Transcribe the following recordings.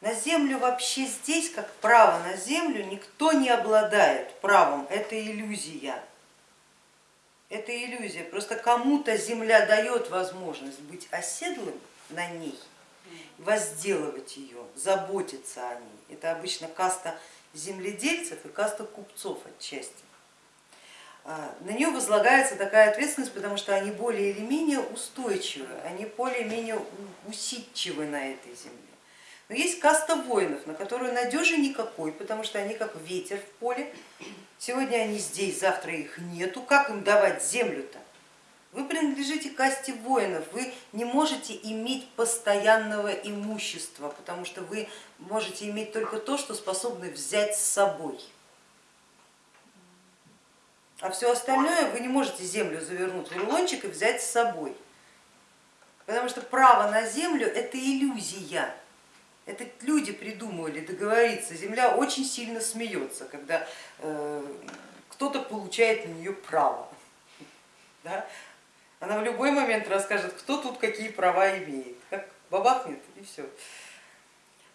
На землю вообще здесь, как право на землю, никто не обладает правом, это иллюзия. Это иллюзия, просто кому-то земля дает возможность быть оседлым на ней, возделывать ее, заботиться о ней. Это обычно каста земледельцев и каста купцов отчасти. А, на нее возлагается такая ответственность, потому что они более или менее устойчивы, они более-менее усидчивы на этой земле. Но есть каста воинов, на которую надежи никакой, потому что они как ветер в поле. Сегодня они здесь, завтра их нету. Как им давать землю-то? Вы принадлежите касте воинов, вы не можете иметь постоянного имущества, потому что вы можете иметь только то, что способны взять с собой. А все остальное вы не можете землю завернуть в рулончик и взять с собой. Потому что право на землю это иллюзия. Это люди придумывали договориться. Земля очень сильно смеется, когда э, кто-то получает на нее право. Да? Она в любой момент расскажет, кто тут какие права имеет, как бабахнет и все.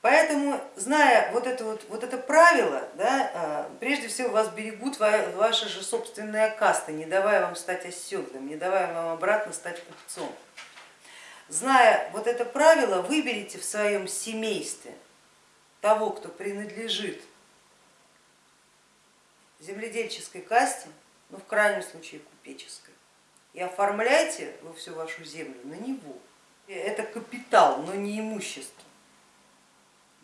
Поэтому, зная вот это, вот, вот это правило, да, а, прежде всего вас берегут ваша же собственная каста, не давая вам стать оседлым, не давая вам обратно стать купцом. Зная вот это правило, выберите в своем семействе того, кто принадлежит земледельческой касте, ну в крайнем случае купеческой, и оформляйте вы всю вашу землю на него. Это капитал, но не имущество.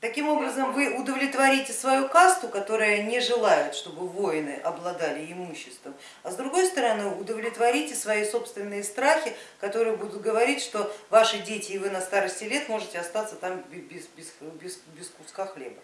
Таким образом вы удовлетворите свою касту, которая не желает, чтобы воины обладали имуществом, а с другой стороны удовлетворите свои собственные страхи, которые будут говорить, что ваши дети и вы на старости лет можете остаться там без, без, без, без куска хлеба.